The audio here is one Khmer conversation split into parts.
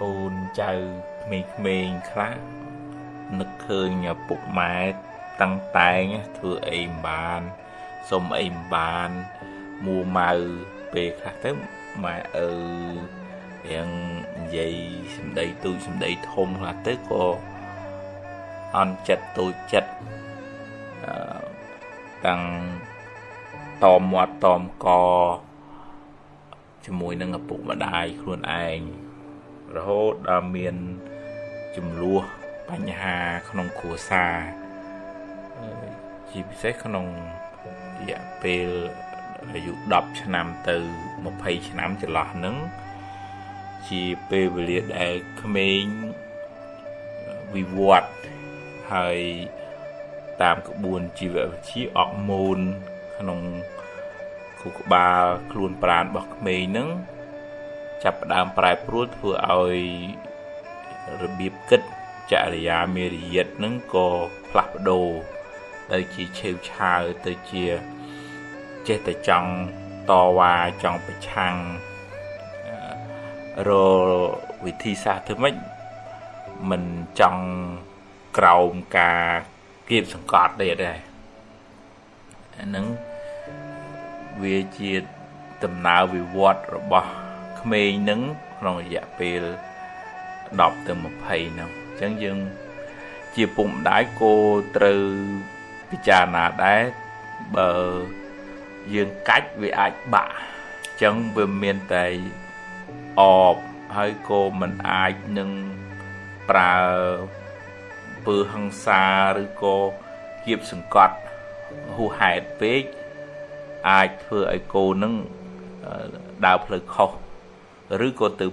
កូនចៅក្មេងៗខ្លះនឹកឃើញឪពុកម៉ែតាំងតែងធ្វើអីមិនបានសុំអីមិនបានមួម៉ៅពេលខ្លះទៅម៉ែឪរៀងនិយាយសម្ដីទូចសម្ដីធំខ្លះទៅក៏អន់ចិត្តទូចចិត្តអឺតាំង តមមាត់តមកជាមួយនឹងឪពុកម្ដាយខ្លួនឯងរហូតដល់មានចំនួនបញ្ហាក្នុងគ្រួសារជាពិសេសក្នុងរយៈពេលអាយុ10ឆ្នាំទៅ20ឆ្នាំចន្លោះហ្នឹងជាពេលវេលាដែលក្មេងវិវត្តហើយតាមក្បួនជីវវិទ្យាអកមូន ក្នុងខួរក្បាលខ្លួនប្រាណរបស់ក្មេងហ្នឹងចាប់ផ្ដើមប្រែប្រួលធ្វើឲ្យរបៀបគិតចរិយាមេរយាទនឹងក៏ផ្លាស់ប្ដូរទៅជាឆេវឆាវទៅជាចេះតែចង់តវ៉ាចង់ប្រឆាំងរវិធីសាស្ត្រធ្វើម៉េចមិនចង់ក្រោមការគៀបសង្កត់ទេដែរ អានឹងវាជាដំណើរវិវត្តរបស់ក្មេងនឹងក្នុងរយៈពេល10ទៅ20ហ្នឹងចឹងយើងជាពុកម្ដាយគោត្រូវពិចារណាដែរបើយើងកាច់វាអាចបាក់ចឹងវាមានតែអបហើយក៏មិនអាចនឹងប្រើពើហិង្សាឬក៏គៀបសង្កត់ ហួហេតុពេកអាចធ្វើឲ្យកូននឹងដើរផ្លូវខុសឬក៏ទៅ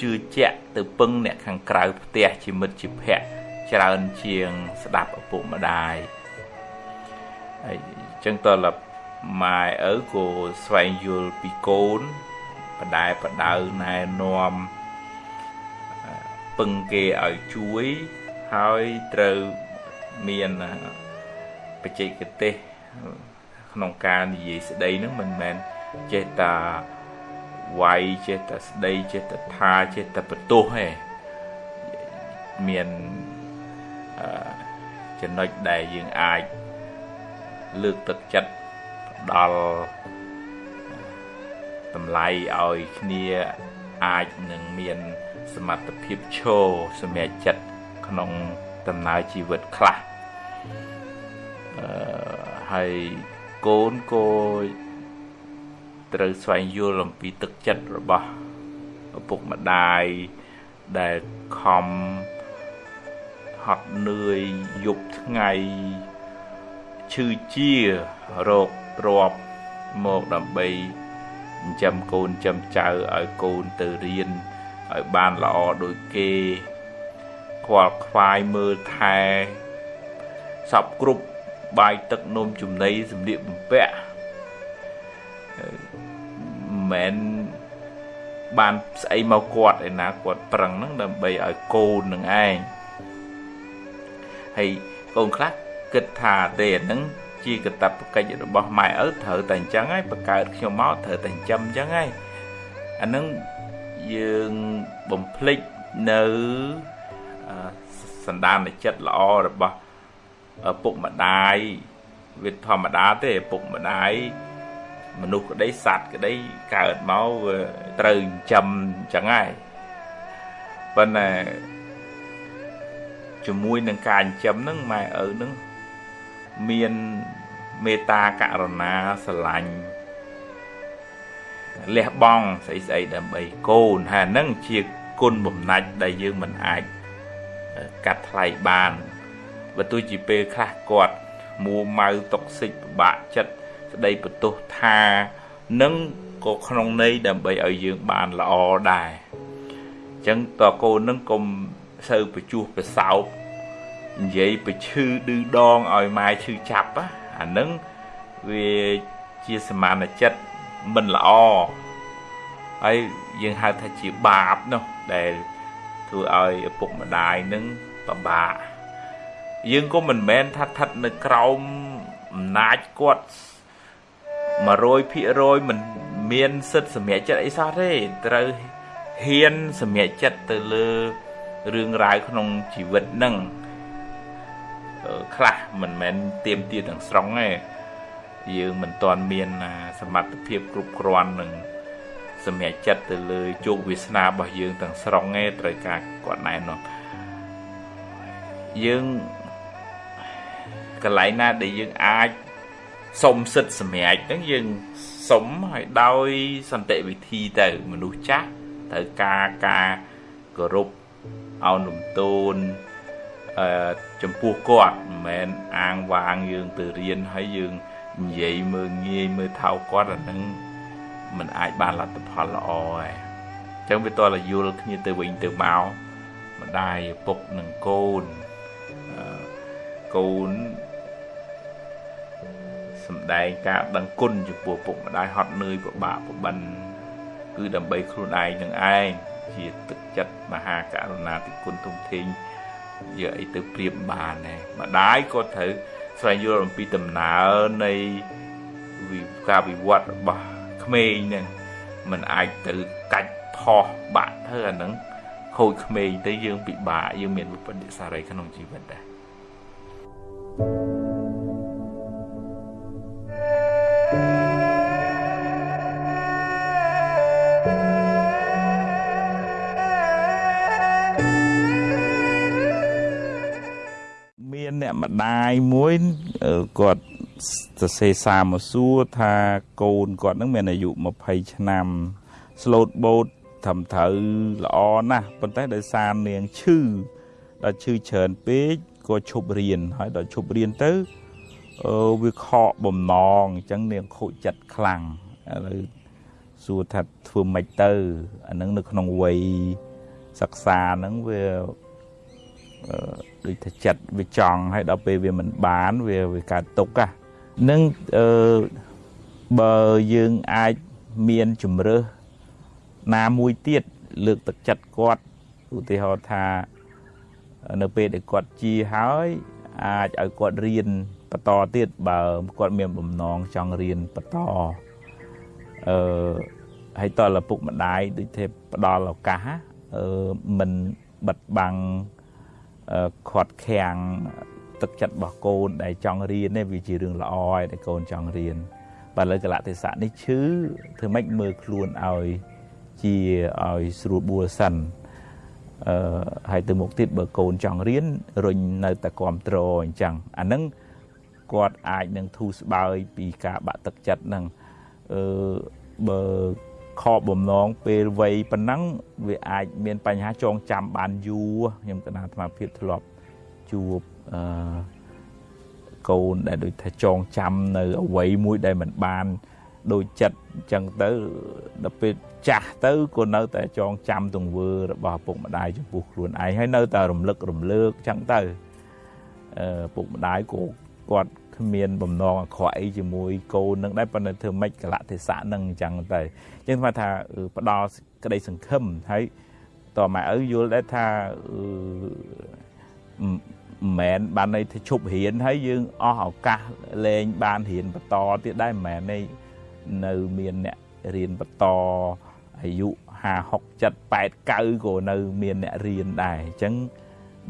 ជឿជាក់ទៅពឹងអ្នកខាងក្រៅផ្ទះជាមិត្តជាភ័ក្តិច្រើនជាងស្ដាប់ឪពុកម្ដាយហើយអញ្ចឹងតើលម៉ែឪក៏ស្វែងយល់ពីកូនបដែបដៅណែនាំពឹងគេឲ្យជួយហើយត្រូវមាន បច្ចេកទេសក្នុងការនិយាយស្ដីនឹងមិនមែនចេះតែវាយចេះតែស្ដីចេះតែថាចេះតែបន្ទោសឯងមានអឺចំណុចដែលយើងអាចលើកទឹកចិត្តផ្ដល់តម្លៃឲ្យគ្នាអាចនឹងមានសមត្ថភាពឈរសម្រាប់ចិត្តក្នុងដំណើរជីវិតខ្លះអឺ ហើយកូនក៏ត្រូវស្វែងយល់អំពីទឹកចិត្តរបស់ឪពុកម្ដាយដែលខំហត់នឿយយប់ថ្ងៃឈឺជារោគទ្របមកដើម្បីចិញ្ចឹមកូនចិញ្ចឹមចៅឲ្យកូនទៅរៀនឲ្យបានល្អដូចគេខ្វល់ខ្វាយមើលថែសពគ្រប់ បាយទឹកនំចំណីសម្លៀកបំពាក់មែនបានស្អីមកគាត់ឯណាគាត់ប្រឹងហ្នឹងដើម្បីឲ្យកូននឹងឯងហើយកូនខ្លះគិតថាទេអាហ្នឹងជាកតបកិច្ចរបស់ម៉ែឪត្រូវតែអញ្ចឹងហើយបង្កើតខ្ញុំមកត្រូវតែចិញ្ចឹមអញ្ចឹងហើយអាហ្នឹងយើងបំភ្លេចនៅសន្តានចិត្តល្អរបស់ ពុកម្ដាយវាធម្មតាទេពុកម្ដាយមនុស្សក្តីសត្វក្តីកើតមកវាត្រូវចិញ្ចឹមអញ្ចឹងហើយប៉ុន្តែជាមួយនឹងការចិញ្ចឹមហ្នឹងម៉ែឪហ្នឹងមានមេត្តាករុណាស្រឡាញ់លះបង់ស្អីស្អីដើម្បីកូនហើយហ្នឹងជាគុណបំណាច់ដែលយើងមិនអាចកាត់ថ្លៃបាន បើទោះជាពេលខ្លះគាត់មួម៉ៅតុកសិចពិបាកចិត្តស្ដីបន្ទោសថានឹងក៏ក្នុងន័យដើម្បីឲ្យយើងបានល្អដែរអញ្ចឹងតើកូននឹងកុំសូវបញ្ចោះប្រសោបនិយាយបញ្ឈឺឌឺដងឲ្យម៉ែឈឺចាប់អានឹងវាជាសមានចិត្តមិនល្អហើយយើងហៅថាជាបាបនោះដែលធ្វើឲ្យឪពុកម្ដាយនឹងពិបាក យើងក៏មិនមែនថាស្ថិតនៅក្រោមអំណាចគាត់100%មិនមានសិទ្ធិសម្រេចចិត្តអីសោះទេត្រូវហ៊ានសម្រេចចិត្តទៅលើរឿងរ៉ាវក្នុងជីវិតហ្នឹងខ្លះមិនមែនទៀមទាទាំងស្រុងទេយើងមិនទាន់មានសមត្ថភាពគ្រប់គ្រាន់នឹងសម្រេចចិត្តទៅលើជោគវាសនារបស់យើងទាំងស្រុងទេត្រូវការគាត់ណែនាំយើង កន្លែងណាដែលយើងអាចសុំសិទ្ធិសម្រេចហ្នឹងយើងសុំឲ្យដោយសន្តិវិធីទៅមនុស្សចាស់ត្រូវការការគោរពអោនលំទោនអឺចំពោះគាត់មិនមែនអាងវាងយើងទៅរៀនហើយយើងនិយាយមើលងាយមើលថោកគាត់អាហ្នឹងมันអាចបានលទ្ធផលល្អហើយអញ្ចឹងវាតលយល់គ្នាទៅវិញទៅមកម្ដាយឪពុកនិងកូនកូន សំដែងការដឹងគុណចំពោះពុកម្ដាយហត់នឿយពិបាកពិបិនគឺដើម្បីខ្លួនឯងនឹងឯងជាទឹកចិត្តមហាករុណាធិគុណធំធេងយកអីទៅប្រៀបបានដែរម្ដាយក៏ត្រូវស្វែងយល់អំពីដំណើរនៃការវិវត្តរបស់ក្មេងហ្នឹងมันអាចទៅកាច់ផោះបាក់ធ្វើអាហ្នឹងខូចក្មេងទៅយើងពិបាកយើងមានវិបត្តិសារីក្នុងជីវិតដែរ ម្ដាយមួយគាត់សរសេរសារមកសួរថាកូនគាត់នឹងមានអាយុ20ឆ្នាំស្លូតបូតត្រឹមត្រូវល្អណាស់ប៉ុន្តែដោយសារនាងឈឺដល់ឈឺច្រើនពេកក៏ឈប់រៀនហើយដល់ឈប់រៀនទៅអឺវាខកបំណងអញ្ចឹងនាងខូចចិត្តខ្លាំងឥឡូវសួរថាធ្វើម៉េចទៅអានឹងនៅក្នុងវ័យសិក្សាហ្នឹងវា ដូចថាចិត្តវាចង់ហើយដល់ពេលវាមិនបានវាវាកើតទុកហ่ะនឹងអឺបើយើងអាចមានជំរើសណាមួយទៀតលើកទឹកចិត្តគាត់ឧទាហរណ៍ថានៅពេលដែលគាត់ជាហើយអាចឲ្យគាត់រៀនបន្តទៀតបើគាត់មានបំណងចង់រៀនបន្តអឺហើយតលឪពុកម្ដាយដូចទេផ្ដល់ឱកាសអឺមិនបិទបាំង ខាត់ខាំងទឹកចិត្តរបស់កូនដែលចង់រៀននេះវាជារឿងល្អហើយដែលកូនចង់រៀនបើលើកលៈទេសៈនេះឈឺធ្វើម៉េចមើលខ្លួនឲ្យជាឲ្យស្រួលបួលសិនអឺហើយទៅមុខទៀតបើកូនចង់រៀនរុញនៅតែគ្រប់ត្រអញ្ចឹងអាហ្នឹងគាត់អាចនឹងធូរស្បើយពីការបាក់ទឹកចិត្តហ្នឹងអឺបើ ខកបំណងពេលវ័យប៉ុណ្ណឹងវាអាចមានបញ្ហាចងចាំបានយូរខ្ញុំកណាអាត្មាភាពធ្លាប់ជួបអឺកូនដែលដូចថាចងចាំនៅអវ័យមួយដែលមិនបានដូចចិត្តអញ្ចឹងទៅដល់ពេលចាស់ទៅក៏នៅតែចងចាំទង្វើរបស់ពុកម្ដាយចំពោះខ្លួនឯងហើយនៅតែរំលឹករំលើកអញ្ចឹងទៅអឺពុកម្ដាយក៏គាត់ គ្មានបំណងអាក្រក់អីជាមួយកូននឹងដែរប៉ុន្តែធ្វើម៉េចកលៈទេសៈនឹងអញ្ចឹងទៅអញ្ចឹងស្មើថាផ្ដល់ក្តីសង្ឃឹមហើយតម៉ែឪយល់ដែរថាមិនមែនបានន័យថាឈប់រៀនហើយយើងអស់ឱកាសលេងបានរៀនបន្តទៀតដែរមិនមែនទេនៅមានអ្នករៀនបន្តអាយុ5 6 7 8 9ក៏នៅមានអ្នករៀនដែរអញ្ចឹង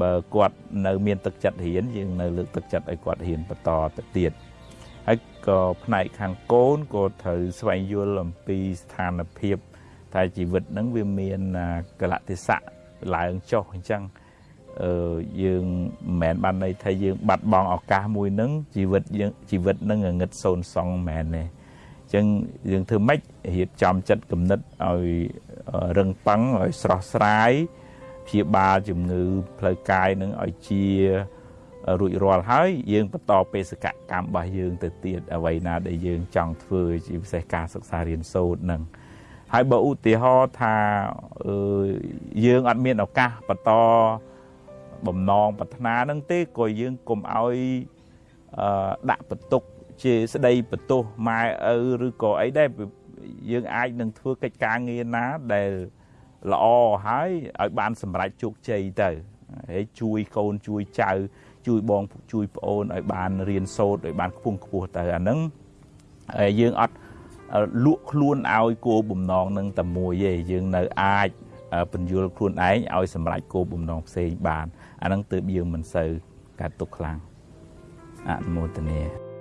បើគាត់នៅមានទឹកចិត្តរៀនយើងនៅលើកទឹកចិត្តឲ្យគាត់រៀនបន្តទៅទៀតហើយក៏ផ្នែកខាងកូនក៏ត្រូវស្វែងយល់អំពីស្ថានភាពថាជីវិតហ្នឹងវាមានកលៈទេសៈឡើងចុះអញ្ចឹងអឺយើងមិនមែនបានន័យថាយើងបាត់បង់ឱកាសមួយហ្នឹងជីវិតយើងជីវិតហ្នឹងងឹតសូន្យសងមិនមែនទេអញ្ចឹងយើងធ្វើម៉េចរៀបចំចិត្តគំនិតឲ្យរឹងប៉ឹងឲ្យស្រស់ស្រាយ ព្យាបាលជំងឺផ្លូវកាយនឹងឲ្យជារួចរាល់ហើយយើងបន្តបេសកកម្មរបស់យើងទៅទៀតអ្វីណាដែលយើងចង់ធ្វើជាពិសេសការសិក្សារៀនសូត្រនឹងហើយបើឧទាហរណ៍ថាយើងអត់មានឱកាសបន្តបំណងប្រាថ្នានឹងទេក៏យើងកុំឲ្យដាក់បន្ទុកជាស្ដីបន្ទោសម៉ែឪឬក៏អីដែរយើងអាចនឹងធ្វើកិច្ចការងារណាដែល ល្អហើយឲ្យបានសម្រេចជោគជ័យទៅហើយជួយកូនជួយចៅ ជួយបងជួយប្អូនឲ្យបានរៀនសូត្រឲ្យបានខ្ពង់ខ្ពស់ទៅអាហ្នឹងហើយយើងអត់លក់ខ្លួនឲ្យគោបំណងនឹងតែមួយទេយើងនៅអាចពន្យល់ខ្លួនឯងឲ្យសម្រេចគោលបំណងផ្សេងបានអាហ្នឹងទើបយើងមិនសូវកាត់ទុកខ្លាំងអនុមោទនា